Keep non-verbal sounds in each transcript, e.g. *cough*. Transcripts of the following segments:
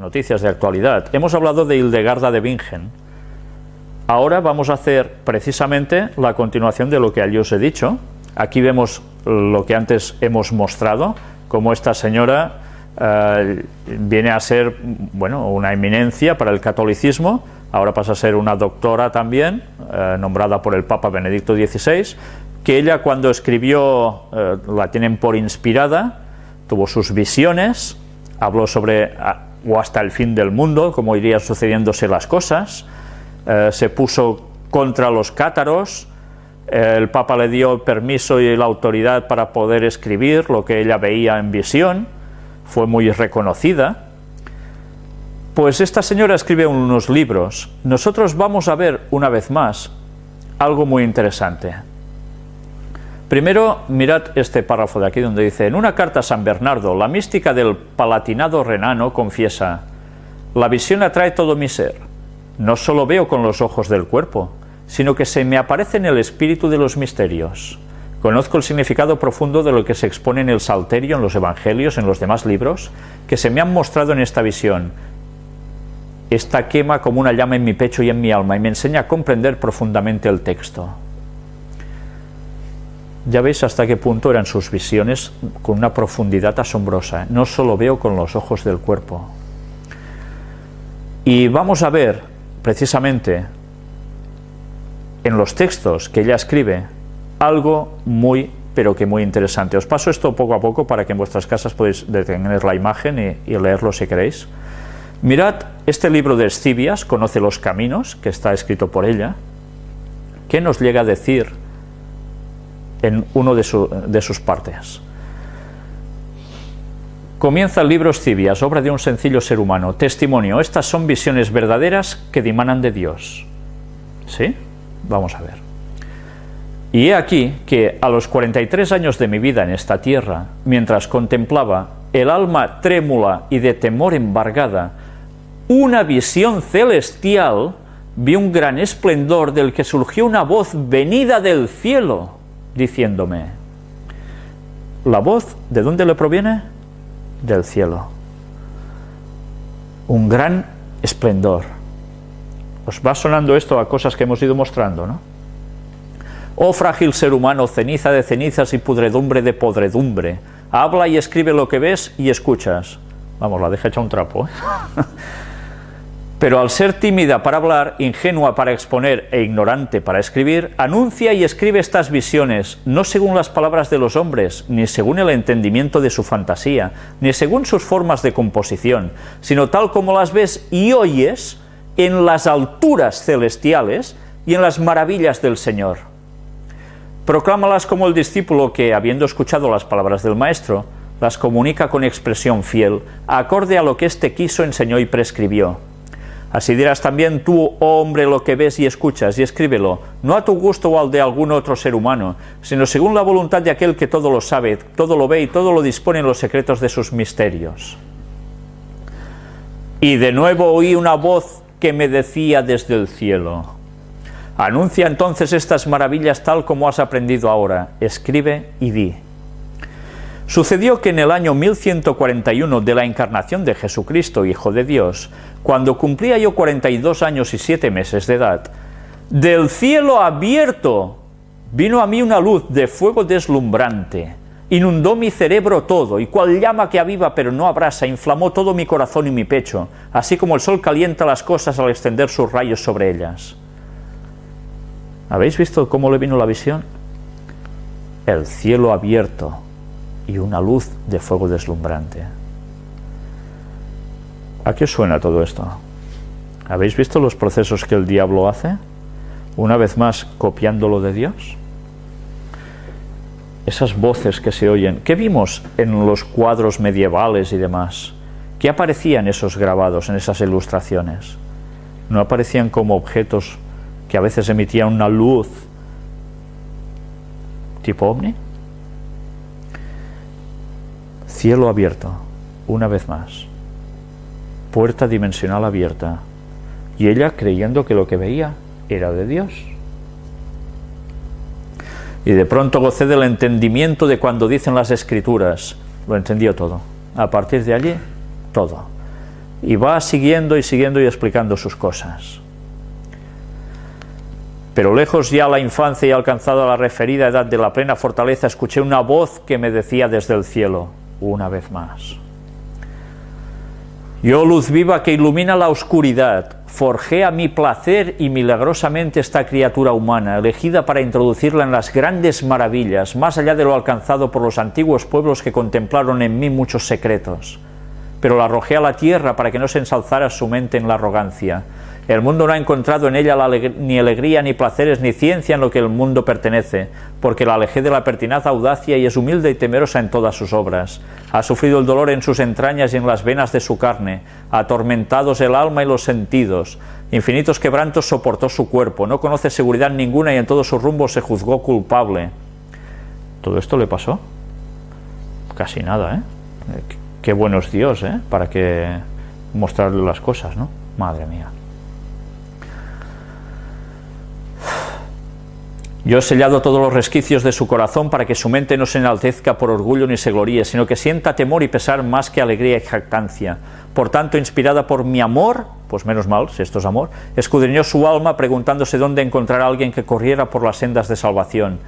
noticias de actualidad. Hemos hablado de Hildegarda de Bingen. Ahora vamos a hacer precisamente la continuación de lo que allí os he dicho. Aquí vemos lo que antes hemos mostrado, cómo esta señora eh, viene a ser bueno, una eminencia para el catolicismo, ahora pasa a ser una doctora también, eh, nombrada por el Papa Benedicto XVI, que ella cuando escribió, eh, la tienen por inspirada, tuvo sus visiones, habló sobre o hasta el fin del mundo, cómo irían sucediéndose las cosas, se puso contra los cátaros, el Papa le dio permiso y la autoridad para poder escribir lo que ella veía en visión, fue muy reconocida, pues esta señora escribe unos libros. Nosotros vamos a ver una vez más algo muy interesante. Primero, mirad este párrafo de aquí donde dice, en una carta a San Bernardo, la mística del palatinado renano confiesa, la visión atrae todo mi ser, no solo veo con los ojos del cuerpo, sino que se me aparece en el espíritu de los misterios. Conozco el significado profundo de lo que se expone en el Salterio, en los Evangelios, en los demás libros, que se me han mostrado en esta visión. Esta quema como una llama en mi pecho y en mi alma y me enseña a comprender profundamente el texto. Ya veis hasta qué punto eran sus visiones con una profundidad asombrosa. No solo veo con los ojos del cuerpo. Y vamos a ver, precisamente, en los textos que ella escribe, algo muy, pero que muy interesante. Os paso esto poco a poco para que en vuestras casas podáis detener la imagen y, leerlo si queréis. Mirad este libro de Escibias, Conoce los Caminos, que está escrito por ella. ¿Qué nos llega a decir en uno de, sus partes? Comienza el libro Escibias, obra de un sencillo ser humano. Testimonio, estas son visiones verdaderas que dimanan de Dios. ¿Sí? Vamos a ver. Y he aquí que a los 43 años de mi vida en esta tierra, mientras contemplaba el alma trémula y de temor embargada, una visión celestial, vi un gran esplendor del que surgió una voz venida del cielo, diciéndome, ¿la voz de dónde le proviene? Del cielo. Un gran esplendor. Os va sonando esto a cosas que hemos ido mostrando, ¿no? Oh frágil ser humano, ceniza de cenizas y pudredumbre de podredumbre, habla y escribe lo que ves y escuchas. Vamos, la deja hecha un trapo. ¿eh? *laughs* Pero al ser tímida para hablar, ingenua para exponer e ignorante para escribir, anuncia y escribe estas visiones, no según las palabras de los hombres, ni según el entendimiento de su fantasía, ni según sus formas de composición, sino tal como las ves y oyes en las alturas celestiales y en las maravillas del Señor. Proclámalas como el discípulo que, habiendo escuchado las palabras del Maestro, las comunica con expresión fiel, acorde a lo que éste quiso, enseñó y prescribió. Así dirás también tú, oh hombre, lo que ves y escuchas, y escríbelo, no a tu gusto o al de algún otro ser humano, sino según la voluntad de aquel que todo lo sabe, todo lo ve y todo lo dispone en los secretos de sus misterios. Y de nuevo oí una voz que me decía desde el cielo, Anuncia entonces estas maravillas tal como has aprendido ahora, escribe y di. Sucedió que en el año 1141 de la encarnación de Jesucristo, Hijo de Dios, cuando cumplía yo 42 años y 7 meses de edad, del cielo abierto vino a mí una luz de fuego deslumbrante, inundó mi cerebro todo, y cual llama que aviva pero no abrasa, inflamó todo mi corazón y mi pecho, así como el sol calienta las cosas al extender sus rayos sobre ellas. ¿Habéis visto cómo le vino la visión? El cielo abierto y una luz de fuego deslumbrante. ¿A qué suena todo esto? ¿Habéis visto los procesos que el diablo hace? Una vez más copiándolo de Dios. Esas voces que se oyen. ¿Qué vimos en los cuadros medievales y demás? ¿Qué aparecían esos grabados, en esas ilustraciones? ¿No aparecían como objetos que a veces emitía una luz tipo ovni. Cielo abierto, una vez más. Puerta dimensional abierta. Y ella creyendo que lo que veía era de Dios. Y de pronto gocé del entendimiento de cuando dicen las escrituras. Lo entendió todo. A partir de allí, todo. Y va siguiendo y siguiendo y explicando sus cosas. Pero lejos ya la infancia y alcanzada la referida edad de la plena fortaleza, escuché una voz que me decía desde el cielo, una vez más. Yo, luz viva que ilumina la oscuridad, forjé a mi placer y milagrosamente esta criatura humana, elegida para introducirla en las grandes maravillas, más allá de lo alcanzado por los antiguos pueblos que contemplaron en mí muchos secretos. Pero la arrojé a la tierra para que no se ensalzara su mente en la arrogancia, el mundo no ha encontrado en ella ni alegría, ni placeres, ni ciencia en lo que el mundo pertenece, porque la alejé de la pertinaz audacia y es humilde y temerosa en todas sus obras. Ha sufrido el dolor en sus entrañas y en las venas de su carne, atormentados el alma y los sentidos. Infinitos quebrantos soportó su cuerpo, no conoce seguridad ninguna y en todos sus rumbos se juzgó culpable. ¿Todo esto le pasó? Casi nada, ¿eh? Qué bueno es Dios, ¿eh? Para que mostrarle las cosas, ¿no? Madre mía. Yo he sellado todos los resquicios de su corazón para que su mente no se enaltezca por orgullo ni se gloríe, sino que sienta temor y pesar más que alegría y jactancia. Por tanto, inspirada por mi amor, pues menos mal, si esto es amor, escudriñó su alma preguntándose dónde encontrar a alguien que corriera por las sendas de salvación.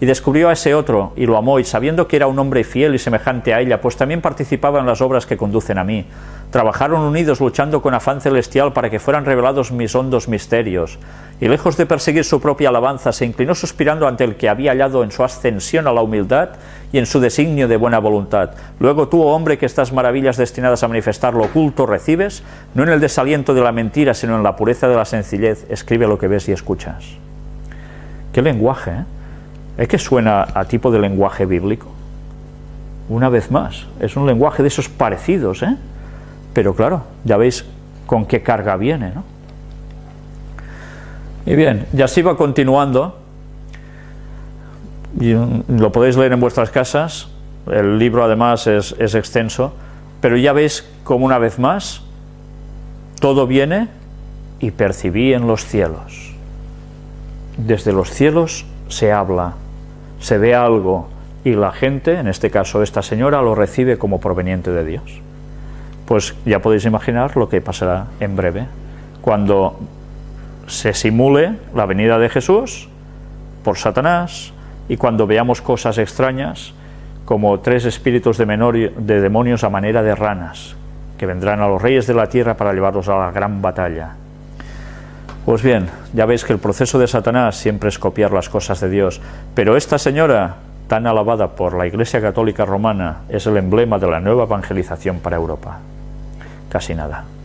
Y descubrió a ese otro, y lo amó, y sabiendo que era un hombre fiel y semejante a ella, pues también participaba en las obras que conducen a mí. Trabajaron unidos luchando con afán celestial para que fueran revelados mis hondos misterios y lejos de perseguir su propia alabanza, se inclinó suspirando ante el que había hallado en su ascensión a la humildad y en su designio de buena voluntad. Luego tú, oh hombre, que estas maravillas destinadas a manifestar lo oculto recibes, no en el desaliento de la mentira, sino en la pureza de la sencillez, escribe lo que ves y escuchas. ¿Qué lenguaje? Eh? ¿Es que suena a tipo de lenguaje bíblico? Una vez más, es un lenguaje de esos parecidos, ¿eh? Pero claro, ya veis con qué carga viene, ¿no? Y bien, ya así va continuando, y lo podéis leer en vuestras casas, el libro además es, es extenso, pero ya veis como una vez más todo viene y percibí en los cielos. Desde los cielos se habla, se ve algo y la gente, en este caso esta señora, lo recibe como proveniente de Dios. Pues ya podéis imaginar lo que pasará en breve, cuando se simule la venida de Jesús por Satanás y cuando veamos cosas extrañas como tres espíritus de, de demonios a manera de ranas que vendrán a los reyes de la tierra para llevarlos a la gran batalla. Pues bien, ya veis que el proceso de Satanás siempre es copiar las cosas de Dios, pero esta señora, tan alabada por la Iglesia Católica Romana, es el emblema de la nueva evangelización para Europa. Casi nada.